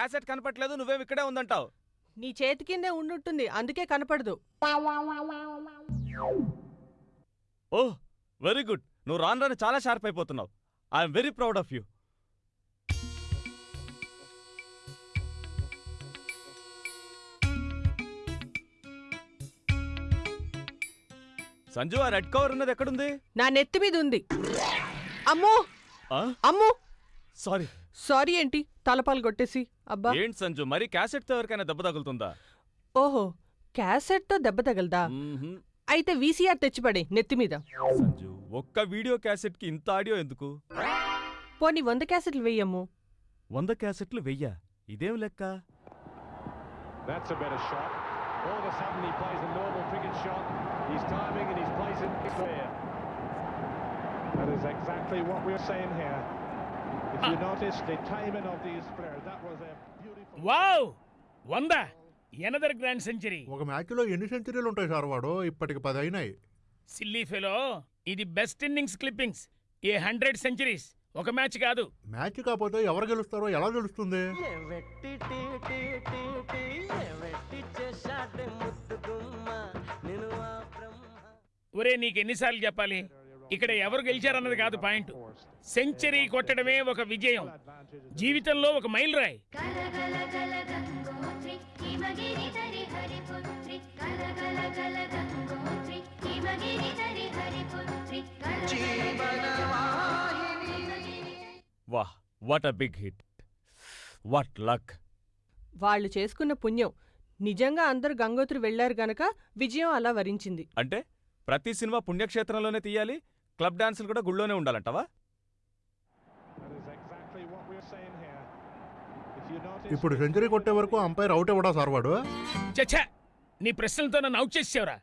Cassette కనపట్లేదు నువ్వేం ఇక్కడే ఉందంటావు? నీ చేతి కిందే ఉండుంటుంది అందుకే కనపడదు. Oh very good. నువ్వు రాను రాను చాలా sharp అయిపోతున్నావు. I'm very proud of you. Sanju ఆ రెడ్ కవర్ ఉన్నది ఎక్కడుంది? నా నెత్తి మీద ఉంది అమ్మో! ఆ? అమ్మో! సారీ. సారీ ఏంటి? తలపాలు కొట్టేసి అబ్బా ఏంటి సంజు మరి క్యాసెట్తో ఎవరికైనా దెబ్బ తగులుతుందా ఓహో క్యాసెట్తో దెబ్బ తగలదా. అయితే వీసీఆర్ తెచ్చిపడే నెత్తి మీద సంజు ఒక్క వీడియో క్యాసెట్కి ఇంత ఆడియో ఎందుకు పోనీ వంద క్యాసెట్లు వెయ్యమ్ము వంద క్యాసెట్లు వెయ్యా ఇదేం లెక్క That's a better shot. All of a sudden he plays a normal cricket shot. He's timing and he's placing it fair. That is exactly what we're saying here. Wow వంద ఎనదర్ గ్రాండ్ సెంచరీ. ఒక మ్యాచ్లో ఎన్ని సెంచరీలు ఉంటాయి sir వాడు? ఇప్పటికి పది అయినాయి. సిల్లీ ఫెలో ఇది best innings clippings. A hundred centuries. ఒక మ్యాచ్ కాదు. మ్యాచ్ కాకపోతే ఎవరు గెలుస్తారో ఎలా బ్రహ్మ. ఒరే నీకు ఎన్నిసార్లు చెప్పాలి? ఇక్కడ ఎవరు గెలిచారన్నది కాదు పాయింట్. సెంచరీ కొట్టడమే ఒక విజయం. జీవితంలో ఒక మైల్ రాయ్ వాహ్ what a big hit what luck వాళ్ళు చేసుకున్న పుణ్యం. నిజంగా అందరు గంగోత్రి వెళ్ళారు గనక విజయం అలా వరించింది. అంటే ప్రతి సినిమా పుణ్యక్షేత్రంలోనే తీయాలి క్లబ్ డాన్సులు కూడా గుళ్ళోనే ఉండాలంటావా. ఇప్పుడు సెంచరీ కొట్టే వరకు అంపైర్ అవుట్ ఇవ్వడా సార్ వాడు? చచ్చా నీ ప్రశ్నలతో నన్ను అవుట్ చేసేవరా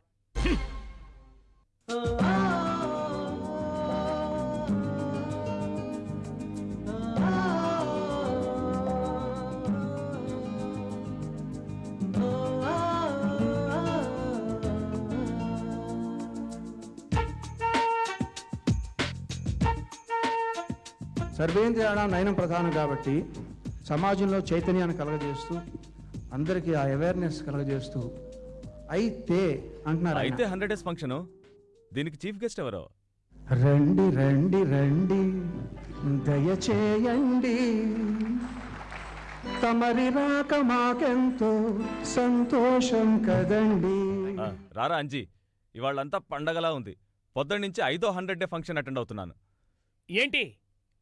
సర్వేంద్రియాణ నయనం ప్రధానం కాబట్టి సమాజంలో చైతన్యాన్ని కలగజేస్తూ అందరికీ ఆ అవేర్నెస్ కలగజేస్తూ అయితే అంటున్నారు. అయితే హండ్రెడ్ డేస్ ఫంక్షన్ దీనికి చీఫ్ గెస్ట్ ఎవరో? రండి రండి రండి. దయచేయండి. తమరి రాక మాకెంతో సంతోషం కదండి. రారా అంజీ ఇవాళ్ళంతా పండగలా ఉంది. పొద్దున్న నుంచి ఐదో హండ్రెడ్ డే ఫంక్షన్ అటెండ్ అవుతున్నాను. ఏంటి?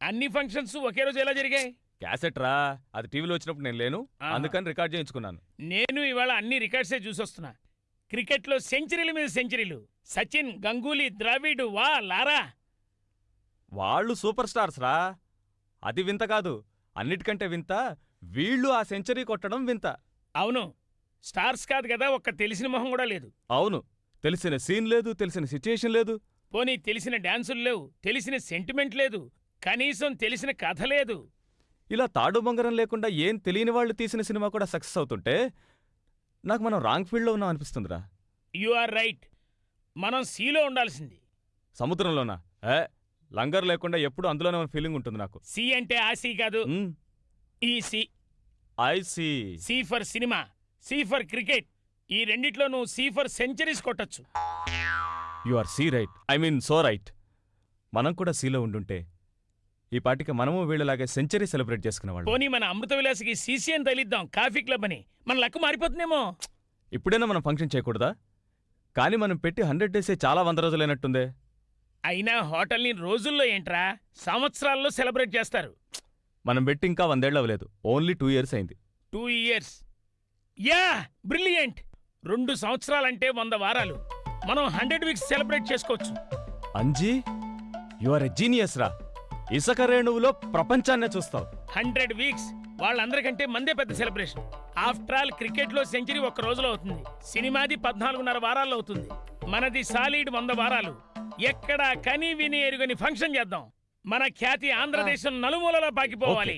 అన్ని ఫంక్షన్స్ ఒకే రోజు ఎలా జరిగాయి? క్యాసెట్ రా అది టీవీలో వచ్చినప్పుడు నేను లేను. అందుకని రికార్డ్ చేయించుకున్నాను. నేను ఇవాళ అన్ని రికార్డ్సే చూసొస్తున్నా. క్రికెట్లో సెంచరీల మీద సెంచరీలు. సచిన్ గంగూలీ ద్రావిడ్ వా లారా. వాళ్ళు సూపర్ స్టార్స్ రా. అది వింత కాదు. అన్నిటికంటే వింత వీళ్ళు ఆ సెంచరీ కొట్టడం వింత. అవును. స్టార్స్ కాదు కదా ఒక్క తెలిసిన మొహం కూడా లేదు. అవును. తెలిసిన సీన్ లేదు తెలిసిన సిచ్యుయేషన్ లేదు. పోనీ తెలిసిన డాన్సులు లేవు తెలిసిన సెంటిమెంట్ లేదు. కనీసం తెలిసిన కథ లేదు. ఇలా తాడు బొంగరం లేకుండా ఏం తెలియని వాళ్ళు తీసిన సినిమా కూడా సక్సెస్ అవుతుంటే నాకు మనం రాంగ్ ఫీల్డ్లో ఉన్నాం అనిపిస్తుందిరా. You are right. మనం సీలో ఉండాల్సింది. సముద్రంలోనా? ఏ లంగర్ లేకుండా ఎప్పుడు అందులోనే ఉన్న ఫీలింగ్ ఉంటుంది నాకు. సి అంటే ఆ సి కాదు. ఈ C. I see. C for cinema C for cricket. ఈ రెండిట్లో నువ్వు C for centuries కొట్టొచ్చు. You are C right. I mean so right. మనం కూడా సీలో ఉండుంటే ఈ పాటికి మనము వీళ్ళలాగే సెంచరీ సెలబ్రేట్ చేసుకునేవాళ్ళం పోనీ మన అమృత విలాసకి సీసీఎన్ తగిలిద్దాం కాఫీ క్లబ్ అని. మన లక్కు మారిపోతుందేమో. ఇప్పుడైనా మనం ఫంక్షన్ చేయకూడదా? కానీ మనం పెట్టి హండ్రెడ్ డేసే చాలా వంద రోజులైనట్టుందే. అయినా హోటల్ని రోజుల్లో ఏంట్రా? సంవత్సరాల్లో సెలబ్రేట్ చేస్తారు. మనం పెట్టి ఇంకా వందేళ్ళు అవ్వలేదు. ఓన్లీ టూ ఇయర్స్ అయింది. Two years. యా! బ్రిలియంట్! రెండు సంవత్సరాలంటే వంద వారాలు. మనం హండ్రెడ్ వీక్స్ సెలబ్రేట్ చేసుకోవచ్చు. Anji you are a genius రా ఇసుక రేణువులో ప్రపంచాన్నే చూస్తావు. Hundred weeks. వాళ్ళందరికంటే మందే పెద్ద సెలబ్రేషన్. ఆఫ్టర్ ఆల్ క్రికెట్లో సెంచరీ ఒక్క రోజులో అవుతుంది. సినిమాది పద్నాలుగున్నర వారాల్లో అవుతుంది. మనది సాలిడ్ వంద వారాలు. ఎక్కడా కని విని ఎరుగని ఫంక్షన్ చేద్దాం. మన ఖ్యాతి ఆంధ్రదేశం నలుమూలలో పాకిపోవాలి!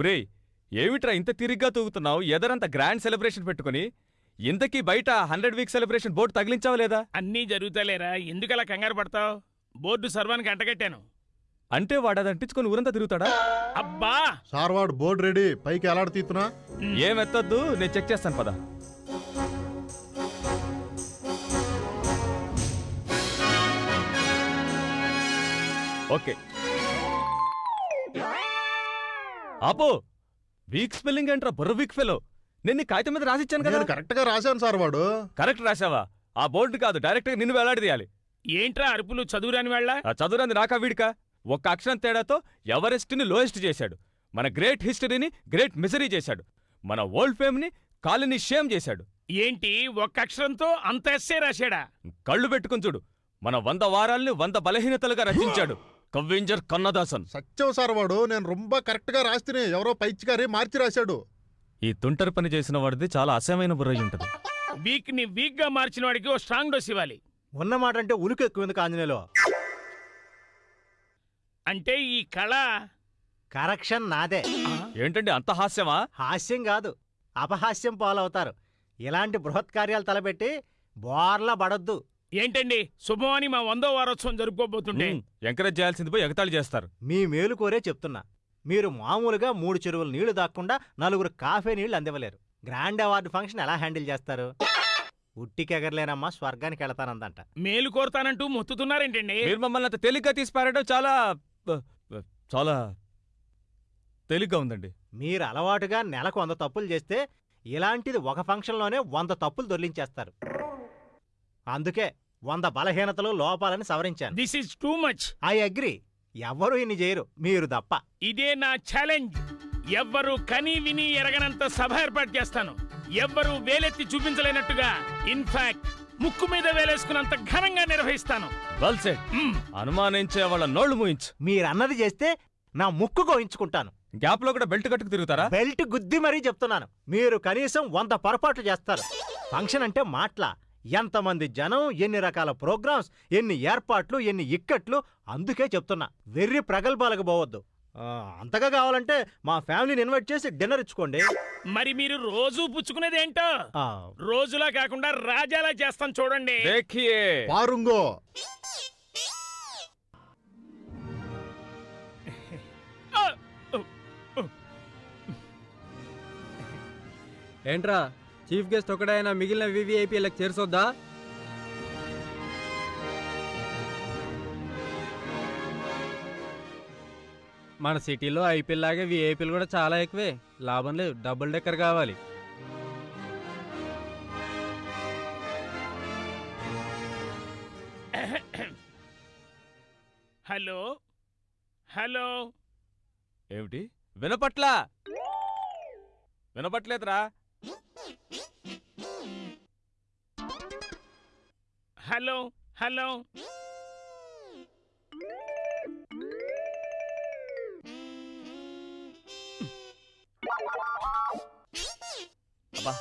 ఒరేయ్ ఏమిట్రా ఇంత తిరిగ్గా తూగుతున్నావు? ఎదరంత గ్రాండ్ సెలబ్రేషన్ పెట్టుకుని ఇంతకీ బయట హండ్రెడ్ వీక్ సెలబ్రేషన్ బోర్డు తగిలించావా లేదా? అన్నీ జరుగుతలేరా ఎందుకలా కంగారు పడతావు? బోర్డు సర్వానికి అంటగట్టాను. అంటే వాడు అది అంటించుకొని ఊరంతా తిరుగుతాడా? అబ్బా! సార్వాడు బోర్డు రెడీ. పైకి ఎలాడ తీస్తున్నా ఏం ఎత్తొద్దు నేను చెక్ చేస్తాను పద. ఓకే. ఆపో. వీక్ స్పెల్లింగ్ ఏంట్రా? బుర్ర వీక్ ఫెలో నేను నీ కాగితం మీద రాసిచ్చాను కదా. నేను కరెక్ట్గా రాశాను సార్ వాడు. కరెక్ట్ రాసావా ఆ బోర్డు కాదు. డైరెక్ట్గా నిన్ను వేలాడదీయాలి ఏంట్రా అరుపులు? చదువురాని వాళ్ళ? ఆ చదువురాంది నాకా వీడికా? ఒక్క అక్షరం తేడాతో ఎవరెస్ట్ని లోయెస్ట్ చేశాడు. మన గ్రేట్ హిస్టరీని గ్రేట్ మిజరీ చేశాడు. మన ఓల్డ్ ఫేమ్ని కాలనీ షేమ్ చేశాడు. ఏంటి? ఒక్క అక్షరంతో అంత ఎస్సే రాశాడా? కళ్ళు పెట్టుకుని చూడు. మన వంద వారాల్ని వంద బలహీనతలుగా రచించాడు. కవ్వింజర్ కన్నదాసన్. సత్యం సార్ వాడు నేను రొంబ కరెక్ట్గా రాస్తేనే ఎవరో పైచిగారి మార్చి రాశాడు. ఈ తుంటరి పని చేసిన వాడిది చాలా అసహ్యమైన బుర్రయ్య ఉంటది. వీక్ని వీక్గా మార్చిన వాడికి ఓ స్ట్రాంగ్ డోస్ ఇవ్వాలి. ఉన్నమాట అంటే ఉలుకు ఎక్కువ ఎందుకు ఆంజనేయులు? అంటే ఈ కళ కరెక్షన్ నాదే. ఏంటండి అంత హాస్యమా? హాస్యం కాదు అపహాస్యం పాలవుతారు. ఇలాంటి బృహత్ కార్యాలు తలపెట్టి బోర్లా పడొద్దు. ఏంటండి? శుభమని మా వందో వారోత్సవం జరుపుకోబోతుంటే. ఎంకరేజ్ చేయాల్సింది పోయి ఎగతాళి చేస్తారు. మీ మేలు కోరే చెప్తున్నా. మీరు మామూలుగా మూడు చెరువులు నీళ్ళు దాక్కుండా నలుగురు కాఫే నీళ్ళు అందివ్వలేరు. గ్రాండ్ అవార్డు ఫంక్షన్ ఎలా హ్యాండిల్ చేస్తారు? ఉట్టికెగరలేనమ్మా స్వర్గానికి వెళతానందంట. మేలు కోరతానంటూ మొత్తుతున్నారేంటండి? మీరు మమ్మల్ని అంత తేలిగ్గా తీసి పారడం చాలా చాలా తేలిగ్గా ఉందండి. మీరు అలవాటుగా నెలకు వంద తప్పులు చేస్తే ఇలాంటిది ఒక ఫంక్షన్లోనే వంద తప్పులు దొర్లించేస్తారు. అందుకే వంద బలహీనతలు లోపాలని సవరించాను. This is too much I agree. ఎవ్వరూ ఇన్ని చేయరు మీరు తప్ప. ఇదే నా ఛాలెంజ్. ఎవ్వరు కని విని ఎరగనంత సభ ఏర్పాటు చేస్తాను. ఎవ్వరు వేలెత్తి చూపించలేనట్టుగా ఇన్ఫాక్ట్ ముక్కు మీద వేలేసుకున్నంత ఘనంగా నిర్వహిస్తాను. Well said hmm. అనుమానించే వాళ్ళ నోళ్ళు మూయించు. మీరన్నది చేస్తే నా ముక్కు గోయించుకుంటాను. గ్యాప్లో కూడా బెల్ట్ కట్టుకు తిరుగుతారా? బెల్ట్ గుద్ది మరీ చెప్తున్నాను. మీరు కనీసం వంద పొరపాట్లు చేస్తారు. ఫంక్షన్ అంటే మాటల. ఎంతమంది జనం ఎన్ని రకాల ప్రోగ్రామ్స్ ఎన్ని ఏర్పాట్లు ఎన్ని ఇక్కట్లు అందుకే చెప్తున్నా వెర్రి ప్రగల్భాలకు పోవద్దు. ఆ, అంతగా కావాలంటే మా ఫ్యామిలీని ఇన్వైట్ చేసి డిన్నర్ ఇచ్చుకోండి. మరి మీరు రోజు పుచ్చుకునేది ఏంటో? ఆ, రోజులా కాకుండా రాజాలా చేస్తాను చూడండి. పారుంగో! ఏంట్రా? చీఫ్ గెస్ట్ ఒకడైనా మిగిలిన వివిఐపీలకు చేర్చొద్దా? మన సిటీలో ఐపీఎల్ లాగే విఐపీలు కూడా చాలా ఎక్కువే. లాభం లేదు. డబుల్ డెక్కర్ కావాలి. హలో? హలో? ఏమిటి? వినపట్లా? వినపట్లేదురా. Hello hello. అబ్బా.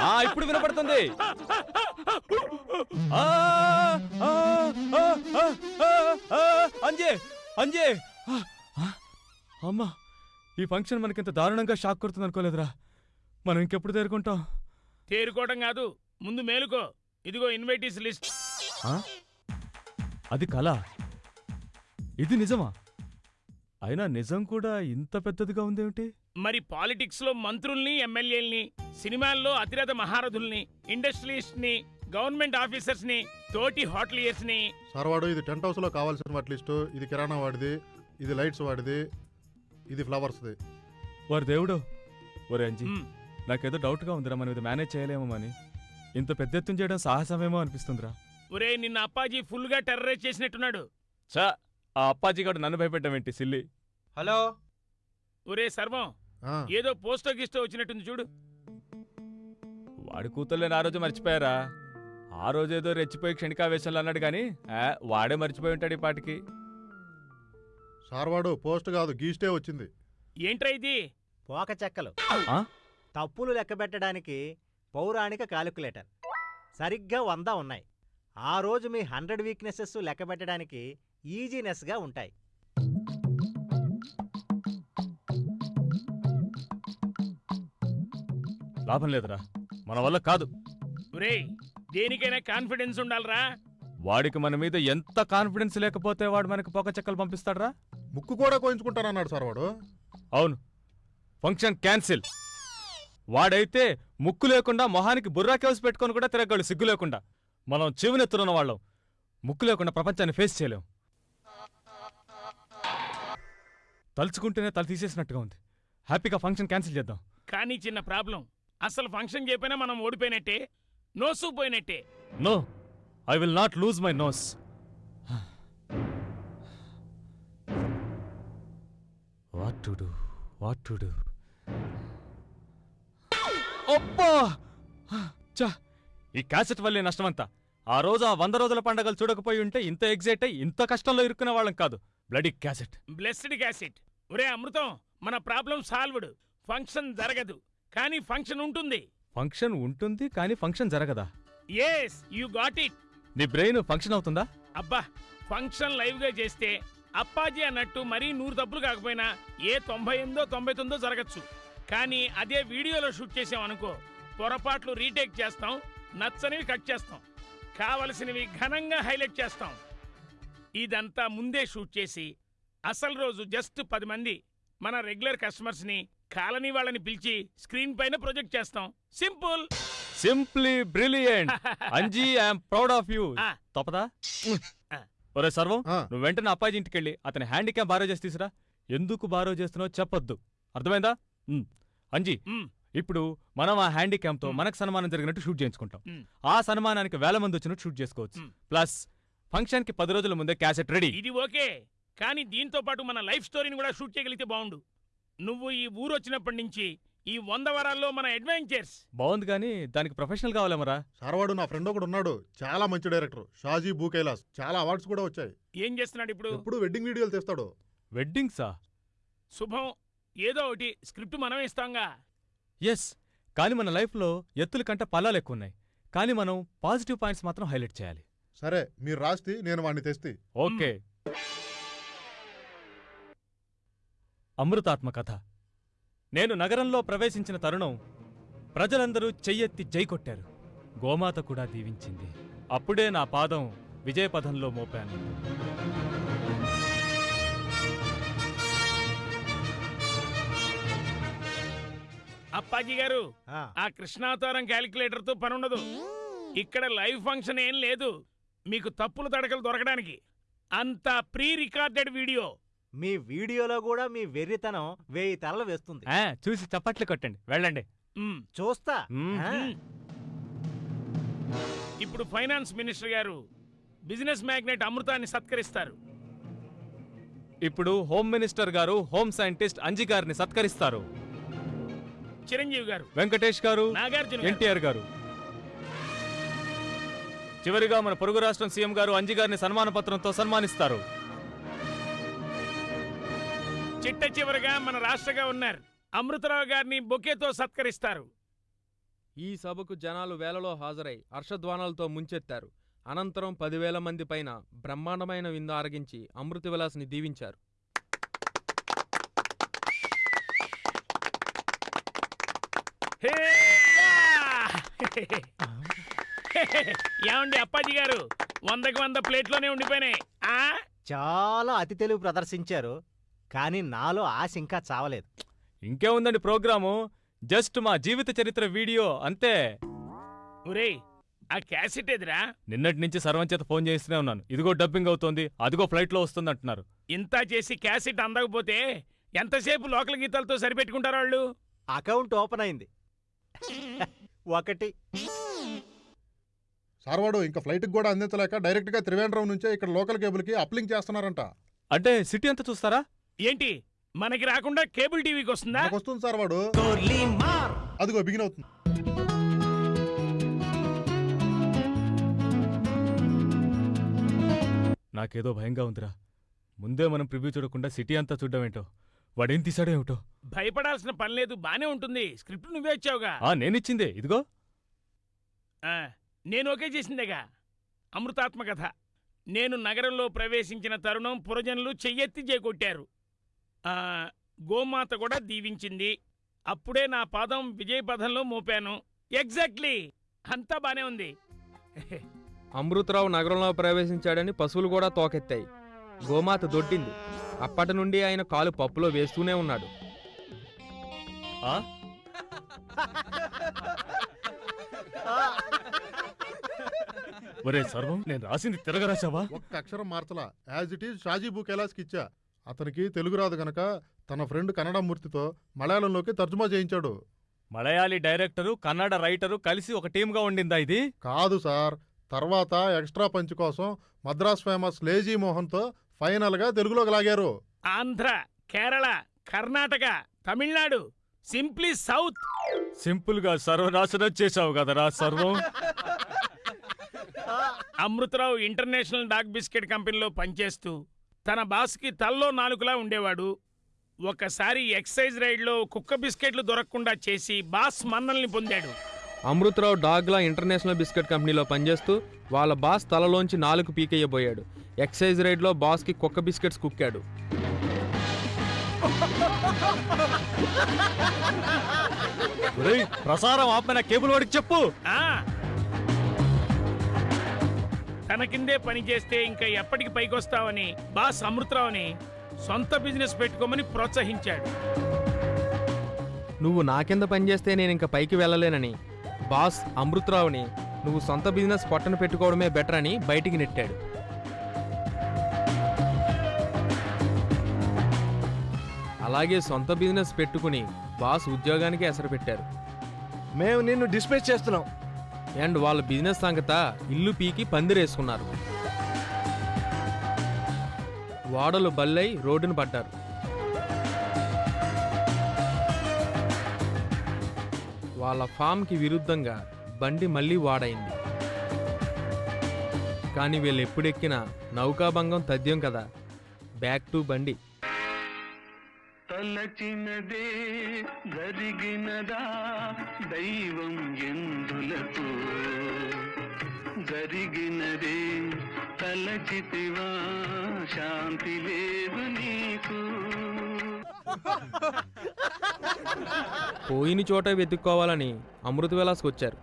ఆ! ఇప్పుడు వినపడుతుంది. అంజే అంజే. అమ్మా. ఈ ఫంక్షన్ మనకింత దారుణంగా షాక్ కొడుతుంది అనుకోలేదురా. మనం ఇంకెప్పుడు తేరుకుంటాం? తేరుకోవడం కాదు. ముందు మేలుకో. ఇదిగో ఇన్వైటీస్ లిస్ట్. ఆ? అది కళ. ఇది నిజమా? అయినా నిజం కూడా ఇంత పెద్దదిగా ఉందేమిటి? మరి పాలిటిక్స్లో మంత్రుల్ని ఎమ్మెల్యేల్ని సినిమాల్లో అతిరథ మహారథుల్ని ఇండస్ట్రియలిస్ట్ని గవర్నమెంట్ ఆఫీసర్స్ని తోటి హోటలియర్స్ని సార్ వాడు ఇది టెంట్ హౌస్లో కావాల్సిన వాటి లిస్టు. ఇది కిరాణా వాడిది. ఇది లైట్స్ వాడిది. ఇది ఫ్లవర్స్ది. వారి దేవుడు. ఒరే అంజీ నాకేదో డౌట్గా ఉందిరా మనం ఇది మేనేజ్ చేయలేమో అని ఇంత పెద్ద ఎత్తున చేయడం సాహసమేమో అనిపిస్తుందిరా. ఒరే నిన్న అప్పాజీ ఫుల్గా టెర్రరైజ్ చేసినట్టున్నాడు. చా ఆ అప్పాజీ గారు నన్ను భయపెట్టమేంటి సిల్లి? హలో. ఒరే సర్వం ఆ, ఏదో పోస్టో గిస్టో వచ్చినట్టుంది చూడు. వాడి కూతుర్లేని ఆ రోజు మర్చిపోయారా? ఆ రోజు ఏదో రెచ్చిపోయి క్షణికావేశంలో అన్నాడు కానీ ఆ, వాడే మర్చిపోయి ఉంటాడు ఈ పాటికి. సార్వాడు పోస్ట్ కాదు గీస్టే వచ్చింది. ఏంట్రా ఇది? పోక చెక్కలు. తప్పులు లెక్కబెట్టడానికి పౌరాణిక కాలిక్యులేటర్. సరిగ్గా వంద ఉన్నాయి. ఆ రోజు మీ హండ్రెడ్ వీక్నెసెస్ లెక్కబెట్టడానికి ఈజీనెస్గా ఉంటాయి. లాభం లేదురా. మన వల్ల కాదు. ఒరేయ్ దేనికైనా కాన్ఫిడెన్స్ ఉండాలరా. వాడికి మన మీద ఎంత కాన్ఫిడెన్స్ లేకపోతే వాడు మనకి పొగ చెక్కలు పంపిస్తాడరా? ముక్కు కూడా కోయించుకుంటానన్నాడు సార్ వాడు. అవును. Function cancel. వాడైతే ముక్కు లేకుండా మొహానికి బుర్రా కేవ్స్ పెట్టుకొని కూడా తిరగలడు సిగ్గు లేకుండా. మనం చెవినెత్తున్న వాళ్ళం. ముక్కు లేకుండా ప్రపంచాన్ని ఫేస్ చేయలేం. తలుచుకుంటేనే తల తీసేసినట్టుగా ఉంది. హ్యాపీగా ఫంక్షన్ క్యాన్సిల్ చేద్దాం. కానీ చిన్న ప్రాబ్లం. అసలు ఫంక్షన్ చెప్పినా మనం ఓడిపోయినట్టే నోసు పోయినట్టే. No. I will not lose my nose. What to do? What to do? అబ్బా! చా ఈ క్యాసెట్ వల్లే నష్టమంతా. ఆ రోజు ఆ వంద రోజుల పండగలు చూడకపోయి ఉంటే ఇంత ఎగ్జైట్ అయ్యి ఇంత కష్టంలో ఇరుక్కునే వాళ్ళం కాదు. Bloody cassette. Blessed cassette. ఒరే అమృతం మన ప్రాబ్లం సాల్వ్డ్. ఫంక్షన్ జరగదు. కానీ ఫంక్షన్ ఉంటుంది. ఫంక్షన్ ఉంటుంది కానీ ఫంక్షన్ జరగదా? ఎస్ యు గాట్ ఇట్ నీ బ్రెయిన్ ఫంక్షన్ అవుతుందా? అబ్బా ఫంక్షన్ లైవ్గా చేస్తే అప్పాజీ అన్నట్టు మరీ నూరు తప్పులు కాకపోయినా ఏ తొంభై ఎనిమిదో తొంభై తొమ్మిదో జరగచ్చు. కానీ అదే వీడియోలో షూట్ చేసాం అనుకో పొరపాట్లు రీటేక్ చేస్తాం నచ్చనివి కట్ చేస్తాం. కావలసినవి ఘనంగా హైలైట్ చేస్తాం. ఇదంతా ముందే షూట్ చేసి అసలు రోజు జస్ట్ పది మంది మన రెగ్యులర్ కస్టమర్స్ని కాలనీ వాళ్ళని పిలిచి స్క్రీన్ పైన ప్రొజెక్ట్ చేస్తాం. Simple! Simply brilliant! Anji I'm proud of you. తప్పదా. ఒరే సర్వం. నువ్వు వెంటనే అప్పాజీ ఇంటికి వెళ్ళి అతని హ్యాండిక్యాప్ బారో చేసి తీసురా ఎందుకు బారో చేస్తున్నావో చెప్పొద్దు అర్థమైందా. అంజీ ఇప్పుడు మనం ఆ హ్యాండిక్యాప్తో మ్. మనకు సన్మానం జరిగినట్టు షూట్ చేయించుకుంటాం. ఆ సన్మానానికి వేల మంది వచ్చినట్టు షూట్ చేసుకోవచ్చు. ప్లస్ ఫంక్షన్కి పది రోజుల ముందే క్యాసెట్ రెడీ ఇది ఓకే కానీ దీంతో పాటు మన లైఫ్ స్టోరీని కూడా షూట్ చేయగలిగితే బాగుండు నువ్వు ఈ ఊరు వచ్చినప్పటి నుంచి ఈ వంద వారాల్లో మన అడ్వెంచర్స్. బాగుంది కానీ దానికి ప్రొఫెషనల్ కావాలేమరా సార్ వాడు నా ఫ్రెండ్ ఒకడు ఉన్నాడు. చాలా మంచి డైరెక్టర్. షాజీ బూ కైలాస్ చాలా అవార్డ్స్ కూడా వచ్చాయి. ఏం చేస్తున్నాడు ఇప్పుడు? ఎప్పుడు వెడ్డింగ్ వీడియోలు తీస్తాడు. వెడ్డింగ్సా? శుభం. ఏదో ఒకటి స్క్రిప్ట్ మనం ఇస్తాంగా. ఎస్. కానీ మన లైఫ్లో ఎత్తుల కంటే పల్లాలు ఎక్కువ ఉన్నాయి కానీ మనం పాజిటివ్ పాయింట్స్ మాత్రం హైలైట్ చేయాలి. సరే మీరు రాస్తే నేను వాడిని తెస్తే. ఓకే. అమృతాత్మ కథ నేను నగరంలో ప్రవేశించిన తరుణం ప్రజలందరూ చెయ్యెత్తి జై కొట్టారు. గోమాత కూడా దీవించింది. అప్పుడే నా పాదం విజయపథంలో మోపాను. అప్పాజీ గారు ఆ, కృష్ణావతారం క్యాలిక్యులేటర్తో పని ఉండదు ఇక్కడ లైవ్ ఫంక్షన్ ఏం లేదు. మీకు తప్పులు తడకలు దొరకడానికి. అంత ప్రీ రికార్డెడ్ వీడియో. మీ వీడియోలో కూడా మీ వెర్రితనం వేయి తలలు వేస్తుంది. ఆ, చూసి చప్పట్లు కొట్టండి. వెళ్ళండి. చూస్తా. ఆ. ఇప్పుడు ఫైనాన్స్ మినిస్టర్ గారు బిజినెస్ మ్యాగ్నెట్ అమృతాన్ని సత్కరిస్తారు. ఇప్పుడు హోమ్ మినిస్టర్ గారు హోమ్ సైంటిస్ట్ అంజి గారిని సత్కరిస్తారు. చిరంజీవి గారు. వెంకటేష్ గారు నాగార్జున గారు, ఎన్టీఆర్ గారు. చివరిగా మన పొరుగు రాష్ట్రం సీఎం గారు అంజి గారిని సన్మాన పత్రంతో సన్మానిస్తారు. చిట్ట చివరిగా మన రాష్ట్ర గవర్నర్ అమృతరావు గారిని బొకేతో సత్కరిస్తారు. ఈ సభకు జనాలు వేలలో హాజరై హర్షధ్వానాలతో ముంచెత్తారు. అనంతరం పదివేల మంది పైన బ్రహ్మాండమైన విందు ఆరగించి అమృత విలాస్ని దీవించారు! ఏమండి అప్పాజీ గారు? వందకి వంద ప్లేట్లోనే ఉండిపోయినాయి. ఆ? చాలా అతి తెలివి ప్రదర్శించారు. కానీ నాలో ఆశ ఇంకా చావలేదు. ఇంకేముందండి ప్రోగ్రాము? జస్ట్ మా జీవిత చరిత్ర వీడియో అంతే. ఒరేయ్ ఆ క్యాసెట్ ఎదురా నిన్నటి నుంచి సర్వం చేత ఫోన్ చేస్తూనే ఉన్నాను. ఇదిగో డబ్బింగ్ అవుతోంది. అదిగో ఫ్లైట్లో వస్తుంది అంటున్నారు ఇంత చేసి క్యాసెట్ అందకపోతే ఎంతసేపు లోకల్ గీతాలతో సరిపెట్టుకుంటారు వాళ్ళు? అకౌంట్ ఓపెన్ అయింది. ఒకటి. సార్ వాడు ఇంకా ఫ్లైట్కి కూడా అందించలేక డైరెక్ట్గా త్రివేంద్రం నుంచే ఇక్కడ లోకల్ కేబుల్కి అప్లింక్ చేస్తున్నారంట. అంటే సిటీ అంతా చూస్తారా? ఏంటి? మనకి రాకుండా కేబుల్ టీవీకి వస్తుందా? నాకు వస్తుంది సార్ వాడు. అదిగో బిగిన్ అవుతుంది. నాకేదో భయంగా ఉందిరా. ముందే మనం ప్రివ్యూ చూడకుండా సిటీ అంతా చూడడం ఏంటో వాడేం తీసాడో ఏమిటో? భయపడాల్సిన పని లేదు బానే ఉంటుంది. స్క్రిప్ట్ నువ్వే ఇచ్చావుగా. ఆ నేనిచ్చిందే. ఇదిగో. ఆ, నేను ఓకే చేసిందేగా. అమృతాత్మ కథ నేను నగరంలో ప్రవేశించిన తరుణం పురజనులు చెయ్యెత్తి చేకొట్టారు. గోమాత కూడా దీవించింది. అప్పుడే నా పాదం విజయ పదంలో మోపాను. ఎగ్జాక్ట్లీ అంతా బానే ఉంది. అమృతరావు నగరంలో ప్రవేశించాడని పశువులు కూడా తోకెత్తాయి. గోమాత దొడ్డింది. అప్పటి నుండి ఆయన కాలు పప్పులో వేస్తూనే ఉన్నాడు? ఒరే సర్వం నేను రాసింది తిరగరాశావా? ఒక్క అక్షరం మార్చలా. As it is Shaji book ఎలాస్కి ఇచ్చా. అతనికి తెలుగు రాదు గనక తన ఫ్రెండ్ కన్నడ మూర్తితో మలయాళంలోకి తర్జుమా చేయించాడు. మలయాళీ డైరెక్టరు కన్నడ రైటరు కలిసి ఒక టీమ్గా ఉండిందా ఇది? కాదు సార్. తర్వాత ఎక్స్ట్రా పంచ్ కోసం మద్రాస్ ఫేమస్ లేజీ మోహన్తో ఫైనల్గా తెలుగులోకి లాగారు. Andhra Kerala Karnataka Tamil Nadu simply south. సింపుల్గా సర్వనాశనం చేశావు కదరా సర్వం. అమృతరావు ఇంటర్నేషనల్ డాగ్ బిస్కెట్ కంపెనీలో పనిచేస్తూ తన బాస్కి తల్లో నాలుగులా ఉండేవాడు. ఒకసారి ఎక్సైజ్ రైడ్లో కుక్క బిస్కెట్లు దొరకకుండా చేసి బాస్ మన్నల్ని పొందాడు. అమృతరావు డాగ్లా ఇంటర్నేషనల్ బిస్కెట్ కంపెనీలో పనిచేస్తూ వాళ్ళ బాస్ తలలోంచి నాలుగు పీకేయబోయాడు. ఎక్సైజ్ రైడ్లో బాస్కి కుక్క బిస్కెట్స్ కుక్కాడు. ప్రసారం ఆపమైన కేబుల్ వాడికి చెప్పు. ఆ తన కిందే పని చేస్తే ఇంకా ఎప్పటికి పైకొస్తావని బాస్ అమృతరావుని సొంత బిజినెస్ పెట్టుకోమని ప్రోత్సహించాడు. నువ్వు నా కింద పనిచేస్తే నేను ఇంకా పైకి వెళ్ళలేనని బాస్ అమృతరావుని నువ్వు సొంత బిజినెస్ పొట్టన పెట్టుకోవడమే బెటర్ అని బయటికి నెట్టాడు. అలాగే సొంత బిజినెస్ పెట్టుకుని బాస్ ఉద్యోగానికి ఎసరు పెట్టారు. మేము నిన్ను డిస్మిస్ చేస్తున్నాం. అండ్ వాళ్ళ బిజినెస్ సంగత ఇల్లు పీకి పందిరేసుకున్నారు. వాడలు బల్లై రోడ్డును పడ్డారు వాళ్ళ ఫామ్కి విరుద్ధంగా బండి మళ్ళీ వాడైంది. కానీ వీళ్ళు ఎప్పుడెక్కినా నౌకాభంగం తథ్యం కదా. బ్యాక్ టు బండి. తలచినదే జరిగినదా దైవం ఎందులకు? జరిగినదే తలచితివా శాంతి లేదు నీకు. పోయిన చోట వెతుక్కోవాలని అమృత విలాస్కి వచ్చారు.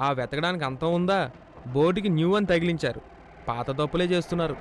ఆ వెతకడానికి అంతం ఉందా? బోటికి న్యూ అని తగిలించారు. పాత తప్పులే చేస్తున్నారు.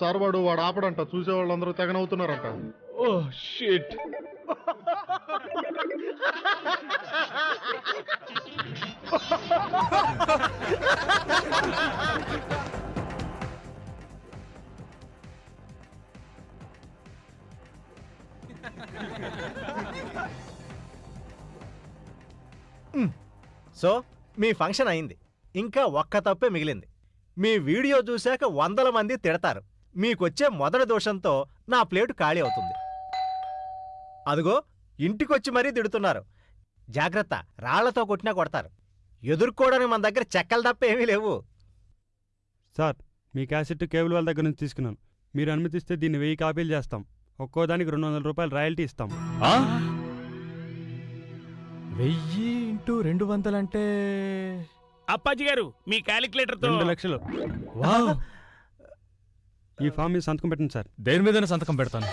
సార్ వాడు వాడు ఆపడంట చూసే వాళ్ళందరూ తెగనవుతున్నారంట ఓ షిట్. సో మీ ఫంక్షన్ అయింది. ఇంకా ఒక్క తప్పే మిగిలింది. మీ వీడియో చూశాక వందల మంది తిడతారు. మీకొచ్చే మొదటి దోషంతో నా ప్లేటు ఖాళీ అవుతుంది. అదిగో ఇంటికొచ్చి మరీ తిడుతున్నారు. జాగ్రత్త రాళ్ళతో కొట్టినా కొడతారు. ఎదుర్కోవడానికి మన దగ్గర చెక్కలు తప్ప ఏమీ లేవు. సార్ మీ క్యాసెట్ కేబుల్ వాళ్ళ దగ్గర నుంచి తీసుకున్నాను. మీరు అనుమతిస్తే దీన్ని వెయ్యి కాపీలు చేస్తాం. ఒక్కో దానికి రెండు వందల రూపాయలు రాయల్టీ ఇస్తాం. ఆ? వెయ్యి ఇంటూ రెండు వందలంటే అప్పాజీ గారు మీ క్యాలిక్యులేటర్తో రెండు లక్షలు. వావ్. ఈ ఫామ్ మీద సంతకం పెట్టండి సార్. దేని మీద సంతకం పెడతాను.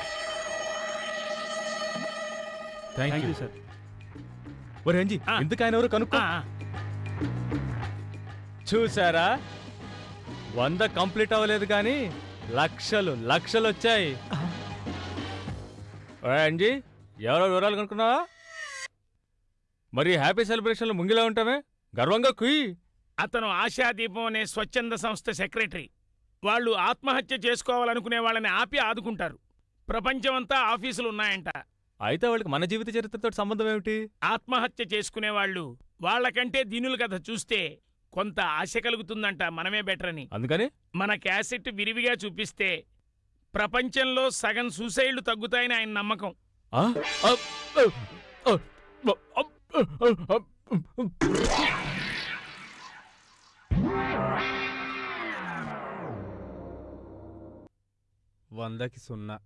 థ్యాంక్ యూ సార్ ఒరే అంజీ ఆ. ఇందుకు ఆయన ఎవరు కనుక్కో? ఆ, చూసారా వంద కంప్లీట్ అవ్వలేదు కానీ లక్షలు లక్షలు వచ్చాయి. ఒరే అంజీ ఎవరో వివరాలు కనుక్కున్నావా? మరి హ్యాపీ సెలబ్రేషన్లో ముంగిలా ఉంటామే? గర్వంగా కుయ్. అతను ఆశాదీపం అనే స్వచ్ఛంద సంస్థ సెక్రటరీ. వాళ్ళు ఆత్మహత్య చేసుకోవాలనుకునే వాళ్ళని ఆపి ఆదుకుంటారు. ప్రపంచమంతా ఆఫీసులు ఉన్నాయంట. అయితే వాళ్ళకి మన జీవిత చరిత్రతో సంబంధం ఏమిటి? ఆత్మహత్య చేసుకునే వాళ్ళు వాళ్ళకంటే దీనుల కథ చూస్తే కొంత ఆశ కలుగుతుందంట మనమే బెటర్ అని అందుకని? మన క్యాసెట్ విరివిగా చూపిస్తే ప్రపంచంలో సగం సూసైడ్లు తగ్గుతాయని ఆయన నమ్మకం. ఆ, వందకి సున్నా.